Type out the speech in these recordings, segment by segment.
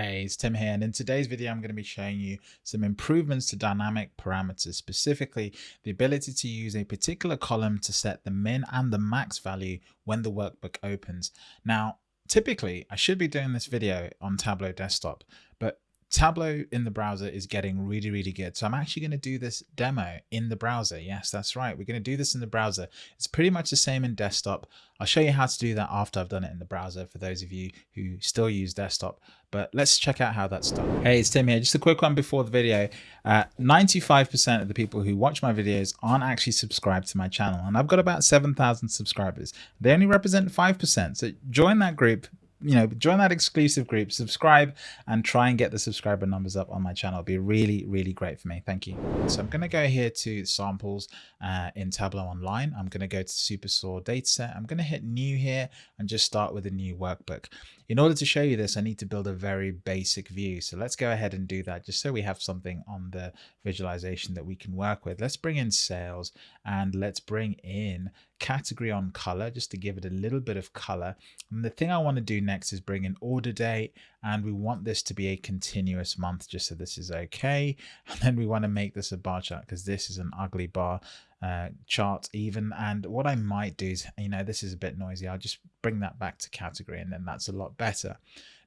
Hey, it's Tim here, and in today's video, I'm going to be showing you some improvements to dynamic parameters, specifically the ability to use a particular column to set the min and the max value when the workbook opens. Now, typically, I should be doing this video on Tableau Desktop, but Tableau in the browser is getting really, really good. So I'm actually going to do this demo in the browser. Yes, that's right. We're going to do this in the browser. It's pretty much the same in desktop. I'll show you how to do that after I've done it in the browser for those of you who still use desktop. But let's check out how that's done. Hey, it's Tim here. Just a quick one before the video. 95% uh, of the people who watch my videos aren't actually subscribed to my channel. And I've got about 7,000 subscribers. They only represent 5%. So join that group you know, join that exclusive group, subscribe, and try and get the subscriber numbers up on my channel. It'd be really, really great for me. Thank you. So I'm going to go here to samples uh, in Tableau Online. I'm going to go to Superstore dataset. I'm going to hit new here and just start with a new workbook. In order to show you this, I need to build a very basic view. So let's go ahead and do that just so we have something on the visualization that we can work with. Let's bring in sales and let's bring in category on color just to give it a little bit of color. And the thing I want to do next is bring in order date and we want this to be a continuous month just so this is okay. And then we want to make this a bar chart because this is an ugly bar uh, chart even. And what I might do is, you know, this is a bit noisy. I'll just bring that back to category and then that's a lot better.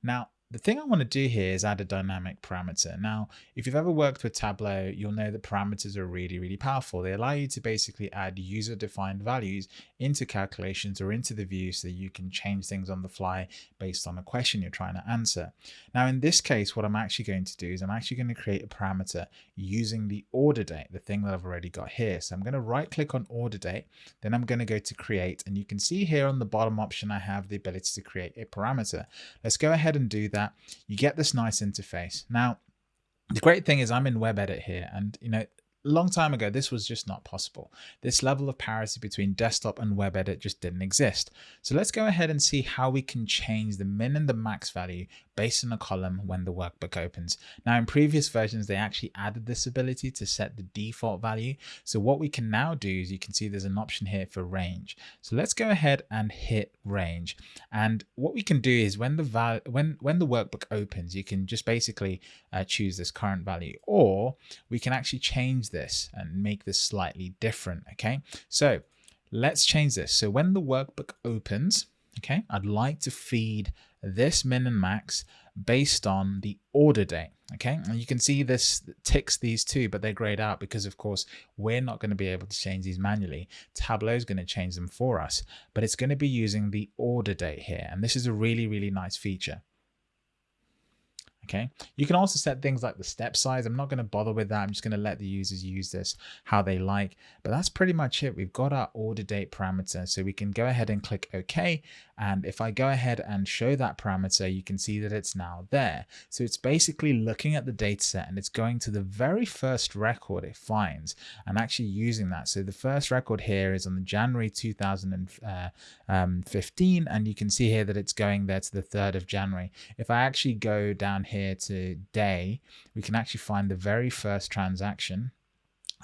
Now, the thing I want to do here is add a dynamic parameter. Now, if you've ever worked with Tableau, you'll know that parameters are really, really powerful. They allow you to basically add user-defined values into calculations or into the view so that you can change things on the fly based on a question you're trying to answer. Now, in this case, what I'm actually going to do is I'm actually going to create a parameter using the order date, the thing that I've already got here. So I'm going to right click on order date, then I'm going to go to create, and you can see here on the bottom option, I have the ability to create a parameter. Let's go ahead and do that that, you get this nice interface. Now, the great thing is I'm in web edit here and you know long time ago, this was just not possible. This level of parity between desktop and web edit just didn't exist. So let's go ahead and see how we can change the min and the max value based on a column when the workbook opens. Now in previous versions, they actually added this ability to set the default value. So what we can now do is you can see there's an option here for range. So let's go ahead and hit range. And what we can do is when the val when, when the workbook opens, you can just basically uh, choose this current value, or we can actually change this and make this slightly different. Okay, so let's change this. So when the workbook opens, okay, I'd like to feed this min and max based on the order date. Okay, and you can see this ticks these two, but they're grayed out because of course we're not going to be able to change these manually. Tableau is going to change them for us, but it's going to be using the order date here. And this is a really, really nice feature. Okay, you can also set things like the step size. I'm not going to bother with that. I'm just going to let the users use this how they like. But that's pretty much it. We've got our order date parameter. So we can go ahead and click OK. And if I go ahead and show that parameter, you can see that it's now there. So it's basically looking at the data set and it's going to the very first record it finds and actually using that. So the first record here is on the January 2015. Uh, um, and you can see here that it's going there to the 3rd of January. If I actually go down here to day, we can actually find the very first transaction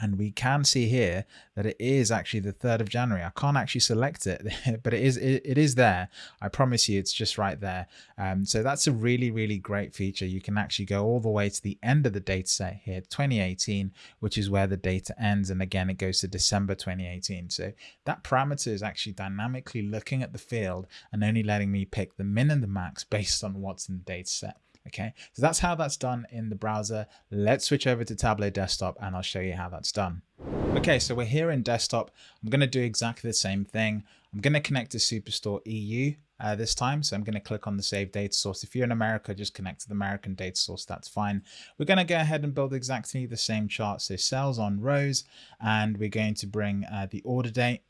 and we can see here that it is actually the 3rd of January. I can't actually select it, but it is it, it is there. I promise you it's just right there. Um, so that's a really, really great feature. You can actually go all the way to the end of the data set here, 2018, which is where the data ends. And again, it goes to December 2018. So that parameter is actually dynamically looking at the field and only letting me pick the min and the max based on what's in the data set. Okay, so that's how that's done in the browser. Let's switch over to Tableau Desktop and I'll show you how that's done. Okay, so we're here in desktop. I'm going to do exactly the same thing. I'm going to connect to Superstore EU uh, this time. So I'm going to click on the save data source. If you're in America, just connect to the American data source. That's fine. We're going to go ahead and build exactly the same chart. So sales on rows, and we're going to bring uh, the order date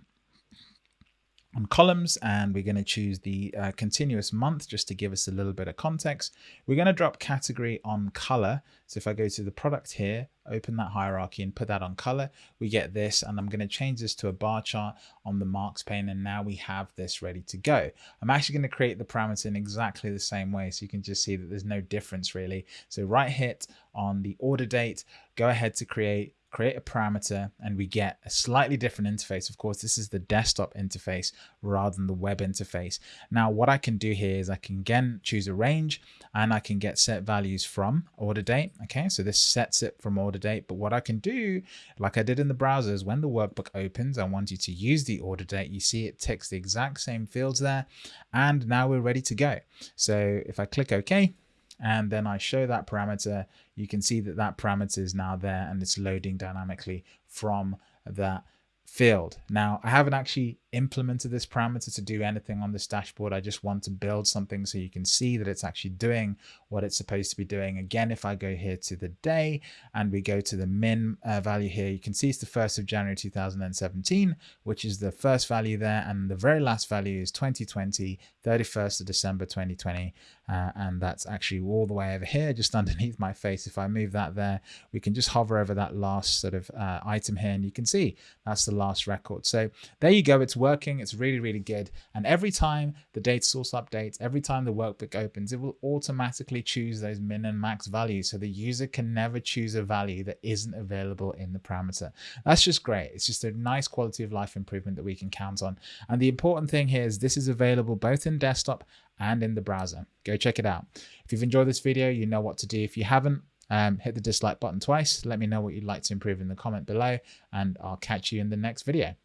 on columns and we're going to choose the uh, continuous month just to give us a little bit of context. We're going to drop category on color. So if I go to the product here, open that hierarchy and put that on color, we get this and I'm going to change this to a bar chart on the marks pane and now we have this ready to go. I'm actually going to create the parameter in exactly the same way so you can just see that there's no difference really. So right hit on the order date, go ahead to create create a parameter, and we get a slightly different interface. Of course, this is the desktop interface rather than the web interface. Now, what I can do here is I can again choose a range and I can get set values from order date. Okay, so this sets it from order date. But what I can do, like I did in the browser, is when the workbook opens, I want you to use the order date. You see it ticks the exact same fields there. And now we're ready to go. So if I click OK, and then I show that parameter, you can see that that parameter is now there and it's loading dynamically from that field. Now, I haven't actually implemented this parameter to do anything on this dashboard. I just want to build something so you can see that it's actually doing what it's supposed to be doing. Again, if I go here to the day and we go to the min uh, value here, you can see it's the 1st of January 2017, which is the first value there. And the very last value is 2020, 31st of December 2020. Uh, and that's actually all the way over here, just underneath my face. If I move that there, we can just hover over that last sort of uh, item here and you can see that's the last record. So there you go. It's working. It's really, really good. And every time the data source updates, every time the workbook opens, it will automatically choose those min and max values. So the user can never choose a value that isn't available in the parameter. That's just great. It's just a nice quality of life improvement that we can count on. And the important thing here is this is available both in desktop and in the browser. Go check it out. If you've enjoyed this video, you know what to do. If you haven't, um, hit the dislike button twice. Let me know what you'd like to improve in the comment below, and I'll catch you in the next video.